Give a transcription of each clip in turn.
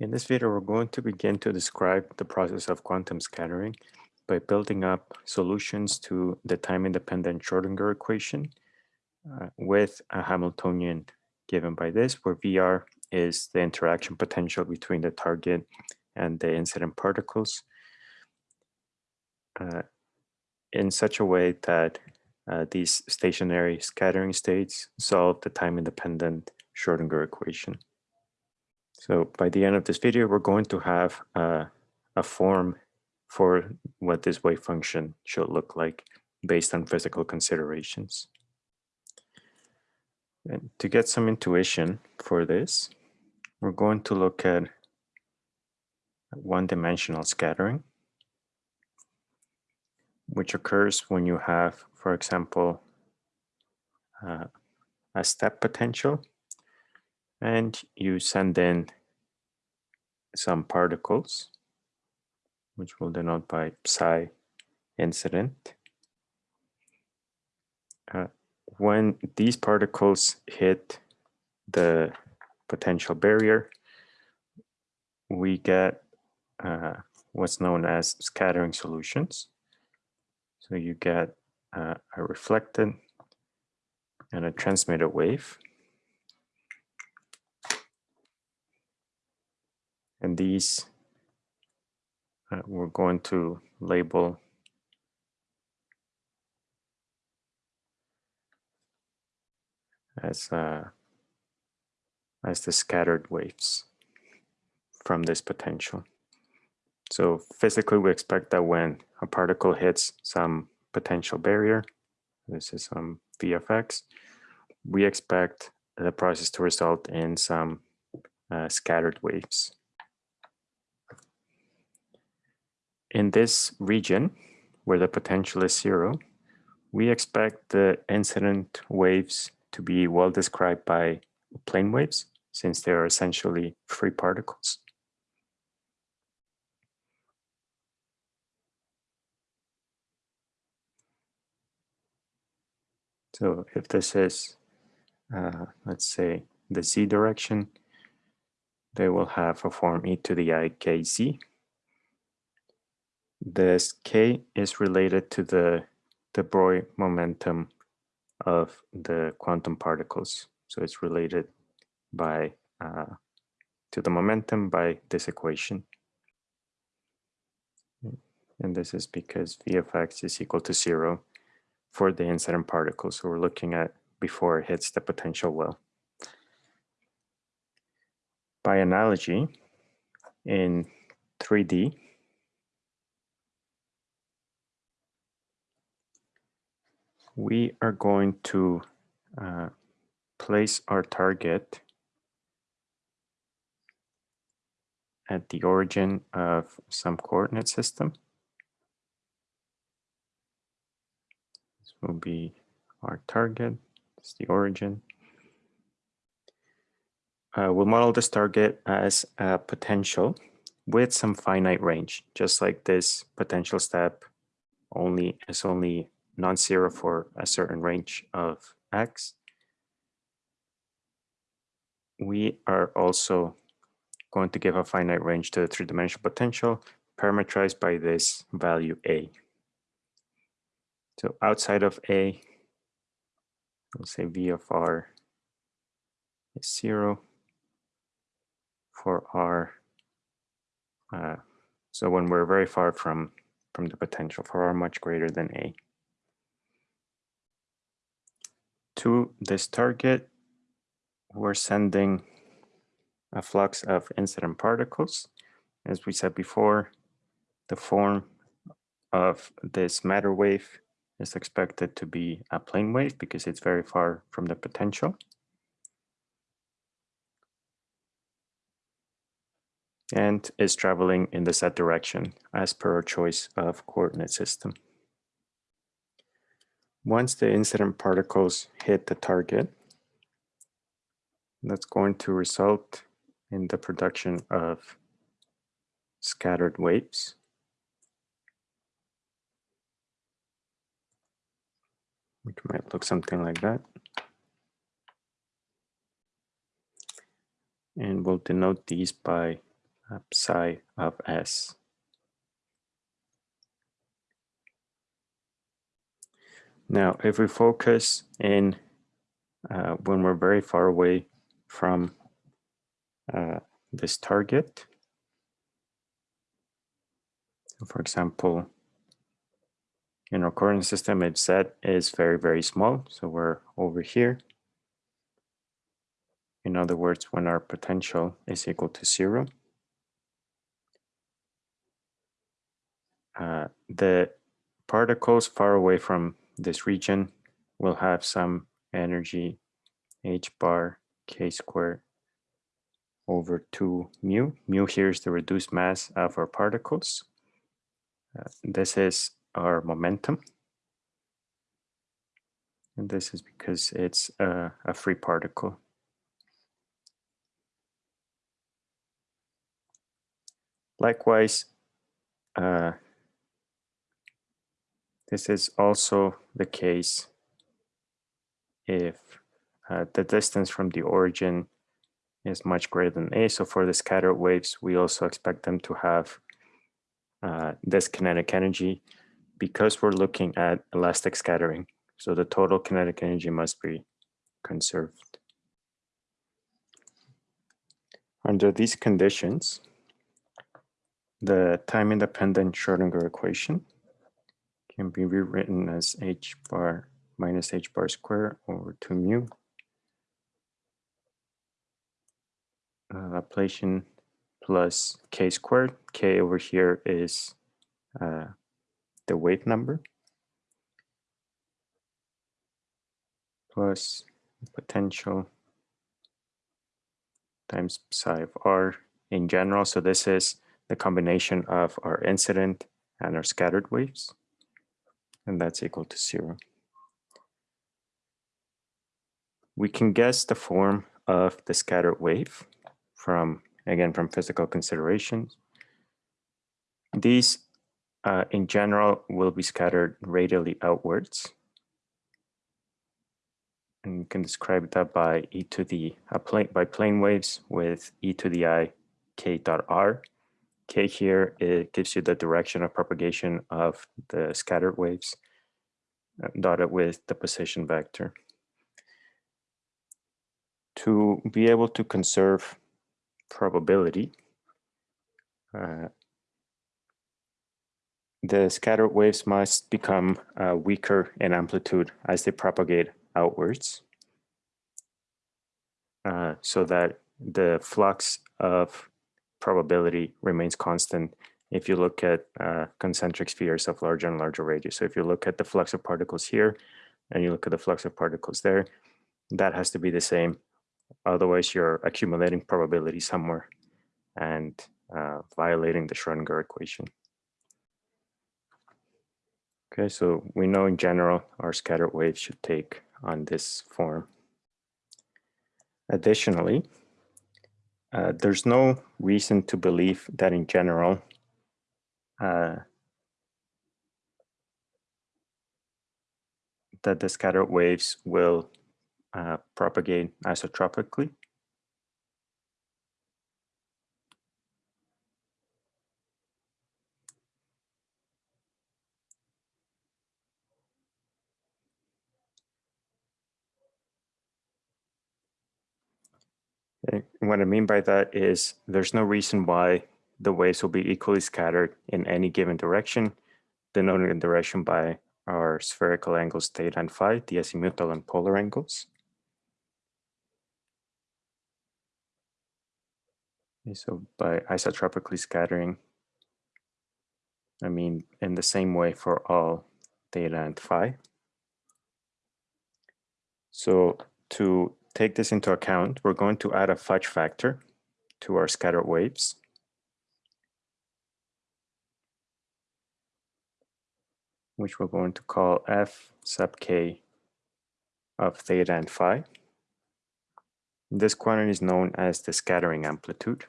In this video, we're going to begin to describe the process of quantum scattering by building up solutions to the time-independent Schrodinger equation uh, with a Hamiltonian given by this, where VR is the interaction potential between the target and the incident particles uh, in such a way that uh, these stationary scattering states solve the time-independent Schrodinger equation. So by the end of this video, we're going to have uh, a form for what this wave function should look like based on physical considerations. And to get some intuition for this, we're going to look at one-dimensional scattering, which occurs when you have, for example, uh, a step potential, and you send in some particles, which we'll denote by psi incident. Uh, when these particles hit the potential barrier, we get uh, what's known as scattering solutions. So you get uh, a reflected and a transmitted wave. And these uh, we're going to label as uh, as the scattered waves from this potential. So physically, we expect that when a particle hits some potential barrier, this is some VFX, we expect the process to result in some uh, scattered waves. In this region, where the potential is zero, we expect the incident waves to be well described by plane waves since they are essentially free particles. So if this is, uh, let's say, the z direction, they will have a form e to the i k z. This k is related to the de Broglie momentum of the quantum particles. So it's related by uh, to the momentum by this equation. And this is because v of x is equal to zero for the incident particle. So we're looking at before it hits the potential well. By analogy, in 3D, we are going to uh, place our target at the origin of some coordinate system. This will be our target, it's the origin. Uh, we'll model this target as a potential with some finite range, just like this potential step only is only non-zero for a certain range of x. We are also going to give a finite range to the three-dimensional potential parameterized by this value a. So outside of a, we'll say v of r is zero for r. Uh, so when we're very far from, from the potential for r much greater than a. To this target, we're sending a flux of incident particles. As we said before, the form of this matter wave is expected to be a plane wave because it's very far from the potential. And is traveling in the z direction as per our choice of coordinate system. Once the incident particles hit the target, that's going to result in the production of scattered waves. Which might look something like that. And we'll denote these by uh, psi of s. Now, if we focus in uh, when we're very far away from uh, this target, for example, in our coordinate system, its z is very, very small. So we're over here. In other words, when our potential is equal to zero, uh, the particles far away from this region will have some energy h bar k squared over 2 mu. Mu here is the reduced mass of our particles. Uh, this is our momentum. And this is because it's a, a free particle. Likewise, uh, this is also the case if uh, the distance from the origin is much greater than a. So for the scattered waves, we also expect them to have uh, this kinetic energy because we're looking at elastic scattering. So the total kinetic energy must be conserved. Under these conditions, the time-independent Schrodinger equation can be rewritten as h bar minus h bar square over 2 mu. Uh, Laplacian plus k squared. k over here is uh, the wave number plus potential times psi of r in general. So this is the combination of our incident and our scattered waves and that's equal to zero. We can guess the form of the scattered wave from, again, from physical considerations. These, uh, in general, will be scattered radially outwards. And you can describe that by e to the, uh, plane, by plane waves with e to the i k dot r K here, it gives you the direction of propagation of the scattered waves uh, dotted with the position vector. To be able to conserve probability, uh, the scattered waves must become uh, weaker in amplitude as they propagate outwards uh, so that the flux of probability remains constant if you look at uh, concentric spheres of larger and larger radius. So if you look at the flux of particles here and you look at the flux of particles there, that has to be the same. Otherwise, you're accumulating probability somewhere and uh, violating the Schrodinger equation. Okay, so we know in general our scattered waves should take on this form. Additionally, uh, there's no reason to believe that in general, uh, that the scattered waves will uh, propagate isotropically. What I mean by that is there's no reason why the waves will be equally scattered in any given direction, denoted in direction by our spherical angles theta and phi, the azimuthal and polar angles. So by isotropically scattering, I mean in the same way for all theta and phi. So to take this into account, we're going to add a fudge factor to our scattered waves. which we're going to call f sub k of theta and phi. This quantity is known as the scattering amplitude.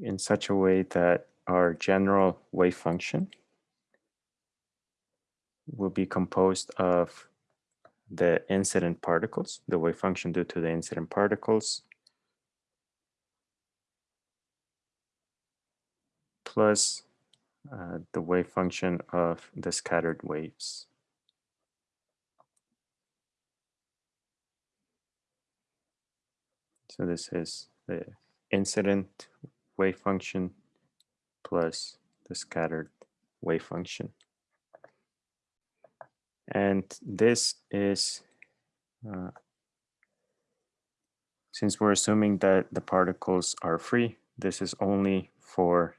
in such a way that our general wave function will be composed of the incident particles, the wave function due to the incident particles, plus uh, the wave function of the scattered waves. So this is the incident wave function plus the scattered wave function. And this is, uh, since we're assuming that the particles are free, this is only for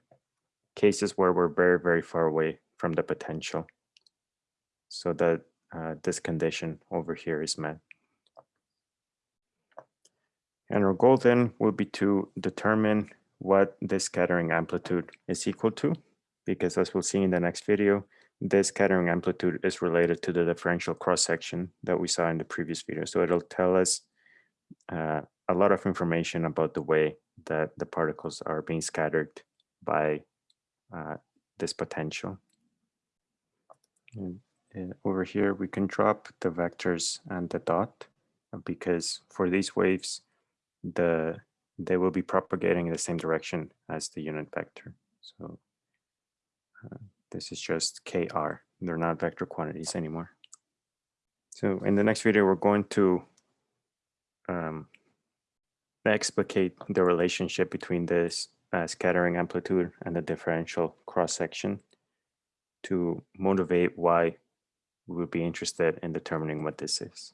cases where we're very, very far away from the potential. So that uh, this condition over here is met. And our goal then will be to determine what this scattering amplitude is equal to, because as we'll see in the next video, this scattering amplitude is related to the differential cross-section that we saw in the previous video. So it'll tell us uh, a lot of information about the way that the particles are being scattered by uh, this potential. And, and over here, we can drop the vectors and the dot uh, because for these waves, the they will be propagating in the same direction as the unit vector. So uh, this is just kr. They're not vector quantities anymore. So in the next video, we're going to um, explicate the relationship between this uh, scattering amplitude and the differential cross section to motivate why we would be interested in determining what this is.